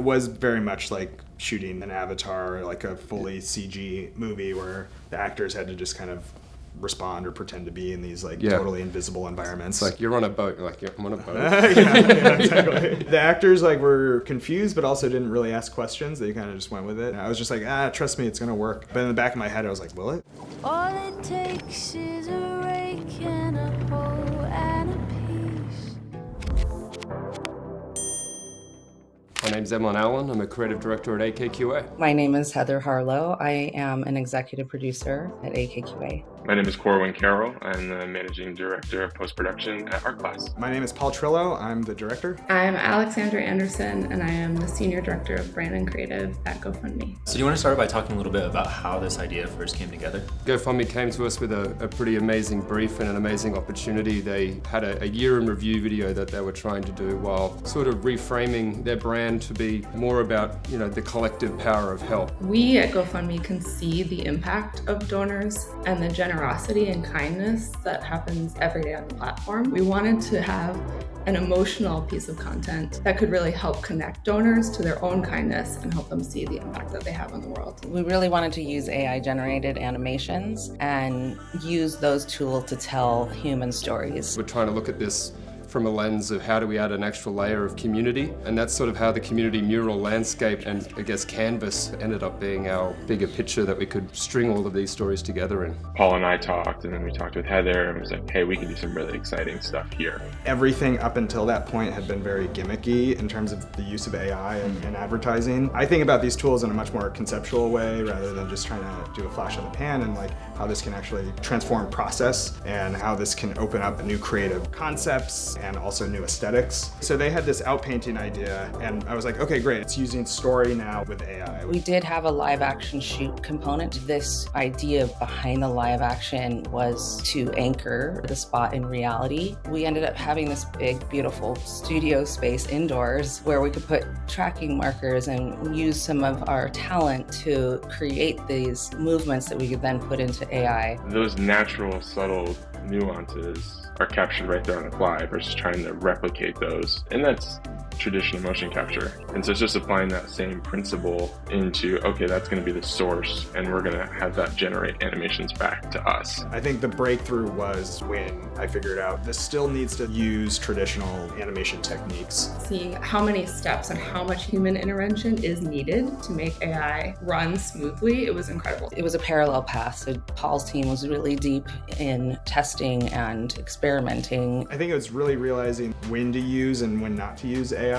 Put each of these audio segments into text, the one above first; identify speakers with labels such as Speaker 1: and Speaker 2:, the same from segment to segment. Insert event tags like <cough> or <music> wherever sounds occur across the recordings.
Speaker 1: it was very much like shooting an avatar, like a fully CG movie where the actors had to just kind of respond or pretend to be in these like
Speaker 2: Yeah.
Speaker 1: totally invisible environments.
Speaker 2: It's like you're on a boat. You're like, yeah, I'm on a boat. <laughs>
Speaker 1: yeah, yeah, exactly. the actors like were confused, but also didn't really ask questions. They kind of just went with it. And I was just like, ah, trust me, it's gonna work. But in the back of my head, I was like, will it?
Speaker 3: All it takes is a rake and a hoe
Speaker 2: My name is Emlyn Allen. I'm a creative director at AKQA.
Speaker 4: My name is Heather Harlow. I am an executive producer at AKQA.
Speaker 5: My name is Corwin Carroll. I'm the managing director of post production at Art Class.
Speaker 1: My name is Paul Trillo. I'm the director.
Speaker 6: I'm Alexandra Anderson, and I am the Senior Director of Brand and Creative at GoFundMe.
Speaker 7: So, do you want to start by talking a little bit about how this idea first came together?
Speaker 2: GoFundMe came to us with a, a pretty amazing brief and an amazing opportunity. They had a, a year in review video that they were trying to do while sort of reframing their brand to be more about, you know, the collective power of help.
Speaker 6: We at GoFundMe can see the impact of donors and the generosity and kindness that happens every day on the platform. We wanted to have an emotional piece of content that could really help connect donors to their own kindness and help them see the impact that they have on the world.
Speaker 4: We really wanted to use AI generated animations and use those tools to tell human stories.
Speaker 2: We're trying to look at this from a lens of how do we add an extra layer of community and that's sort of how the community mural landscape and I guess canvas ended up being our bigger picture that we could string all of these stories together in.
Speaker 5: Paul and I talked, and then we talked with Heather, and was like, hey, we can do some really exciting stuff here.
Speaker 1: Everything up until that point had been very gimmicky in terms of the use of AI and, mm-hmm. and advertising. I think about these tools in a much more conceptual way rather than just trying to do a flash in the pan and like how this can actually transform process and how this can open up new creative concepts and also new aesthetics. So they had this outpainting idea and I was like, okay, great. It's using story now with AI.
Speaker 4: We did have a live action shoot component. This idea behind the live action was to anchor the spot in reality. We ended up having this big, beautiful studio space indoors where we could put tracking markers and use some of our talent to create these movements that we could then put into AI.
Speaker 5: Those natural, subtle nuances are captured right there on the fly versus trying to replicate those. And that's traditional motion capture. And so it's just applying that same principle into, okay, that's going to be the source, and we're going to have that generate animations back to us.
Speaker 1: I think the breakthrough was when I figured out this still needs to use traditional animation techniques.
Speaker 6: Seeing how many steps and how much human intervention is needed to make AI run smoothly, it was incredible.
Speaker 4: It was a parallel path. So Paul's team was really deep in testing and experimenting.
Speaker 1: I think it was really realizing when to use and when not to use AI,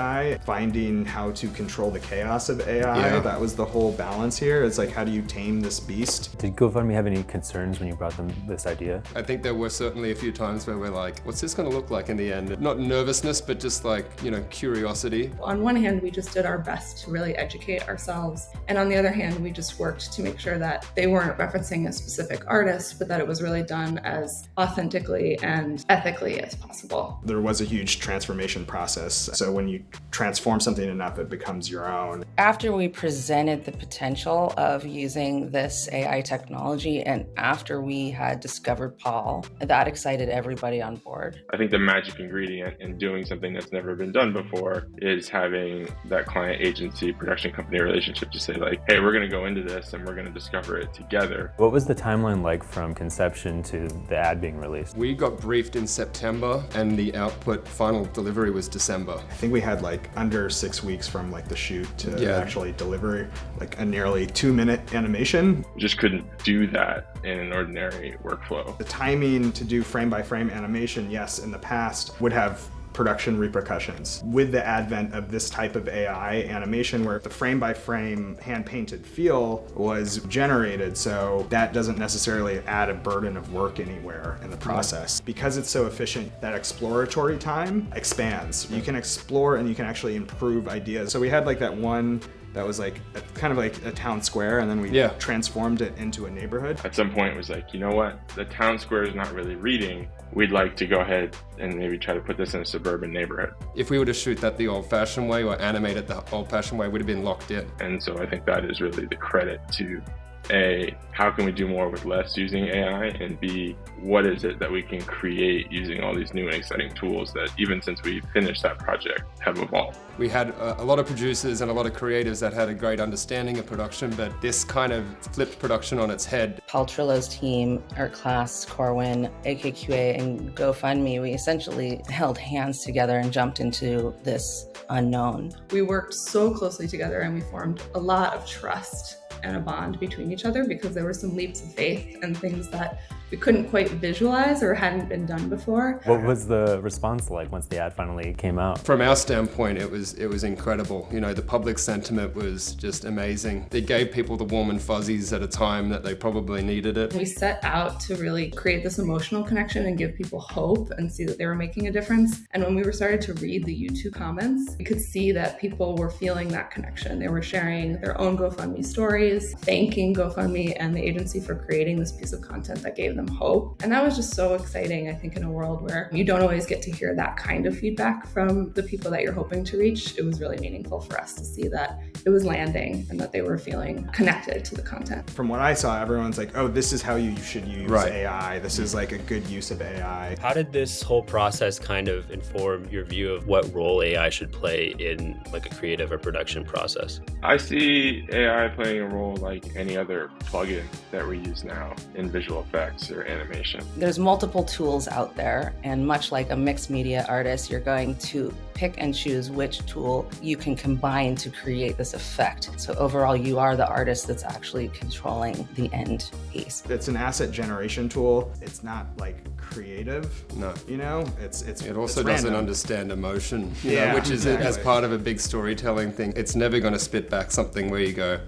Speaker 1: finding how to control the chaos of AI.
Speaker 2: Yeah.
Speaker 1: That was the whole balance here. It's like, how do you tame this beast?
Speaker 8: Did GoFundMe have any concerns when you brought them this idea?
Speaker 2: I think there were certainly a few times where we're like, what's this going to look like in the end? Not nervousness, but just like, you know, curiosity.
Speaker 6: On one hand, we just did our best to really educate ourselves. And on the other hand, we just worked to make sure that they weren't referencing a specific artist, but that it was really done as authentically and ethically as possible.
Speaker 1: There was a huge transformation process. So when you transform something enough, it becomes your own.
Speaker 4: After we presented the potential of using this AI technology and after we had discovered Paul, that excited everybody on board.
Speaker 5: I think the magic ingredient in doing something that's never been done before is having that client agency production company relationship to say like, hey, we're going to go into this and we're going to discover it together.
Speaker 8: What was the timeline like from conception to the ad being released?
Speaker 2: We got briefed in September and the output final delivery was December.
Speaker 1: I think we had like under six weeks from like the shoot to
Speaker 2: Yeah.
Speaker 1: actually deliver like a nearly two minute animation.
Speaker 5: We just couldn't do that in an ordinary workflow.
Speaker 1: The timing to do frame by frame animation, yes, in the past would have production repercussions. With the advent of this type of AI animation where the frame by frame hand painted feel was generated, so that doesn't necessarily add a burden of work anywhere in the process. Because it's so efficient, that exploratory time expands. You can explore and you can actually improve ideas. So we had like that one that was like a, kind of like a town square and then we
Speaker 2: Yeah.
Speaker 1: transformed it into a neighborhood.
Speaker 5: At some point, it was like, you know what? The town square is not really reading. We'd like to go ahead and maybe try to put this in a suburban neighborhood.
Speaker 2: If we were to shoot that the old fashioned way or animate it the old fashioned way, it would have been locked in.
Speaker 5: And so I think that is really the credit to A, how can we do more with less using AI? And B, what is it that we can create using all these new and exciting tools that even since we finished that project have evolved?
Speaker 2: We had a, a lot of producers and a lot of creators that had a great understanding of production, but this kind of flipped production on its head.
Speaker 4: Paul Trillo's team, Art Class, Corwin, AKQA, and GoFundMe, we essentially <laughs> held hands together and jumped into this unknown.
Speaker 6: We worked so closely together and we formed a lot of trust and a bond between each other because there were some leaps of faith and things that we couldn't quite visualize or hadn't been done before.
Speaker 8: What was the response like once the ad finally came out?
Speaker 2: From our standpoint, it was it was incredible. You know, the public sentiment was just amazing. It gave people the warm and fuzzies at a time that they probably needed it.
Speaker 6: We set out to really create this emotional connection and give people hope and see that they were making a difference. And when we were started to read the YouTube comments, we could see that people were feeling that connection. They were sharing their own GoFundMe stories, thanking GoFundMe and the agency for creating this piece of content that gave them them hope. And that was just so exciting, I think, in a world where you don't always get to hear that kind of feedback from the people that you're hoping to reach. It was really meaningful for us to see that it was landing and that they were feeling connected to the content.
Speaker 1: From what I saw, everyone's like, oh, this is how you should use
Speaker 2: Right.
Speaker 1: AI. This is like a good use of AI.
Speaker 9: How did this whole process kind of inform your view of what role AI should play in like a creative or production process?
Speaker 5: I see AI playing a role like any other plugin that we use now in visual effects or animation.
Speaker 4: There's multiple tools out there, and much like a mixed media artist, you're going to pick and choose which tool you can combine to create this effect. So overall, you are the artist that's actually controlling the end piece.
Speaker 1: It's an asset generation tool. It's not like creative.
Speaker 2: No.
Speaker 1: You know, it's it's
Speaker 2: It also
Speaker 1: it's
Speaker 2: doesn't
Speaker 1: random.
Speaker 2: understand emotion, you
Speaker 1: Yeah,
Speaker 2: know, which is as part of a big storytelling thing. It's never going to spit back something where you go,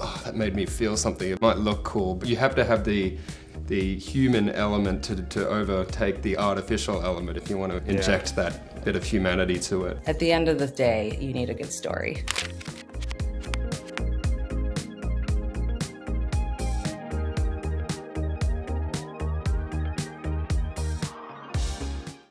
Speaker 2: oh, that made me feel something. It might look cool, but you have to have the the human element to, to overtake the artificial element if you want to inject that bit of humanity to it.
Speaker 4: At the end of the day, you need a good story.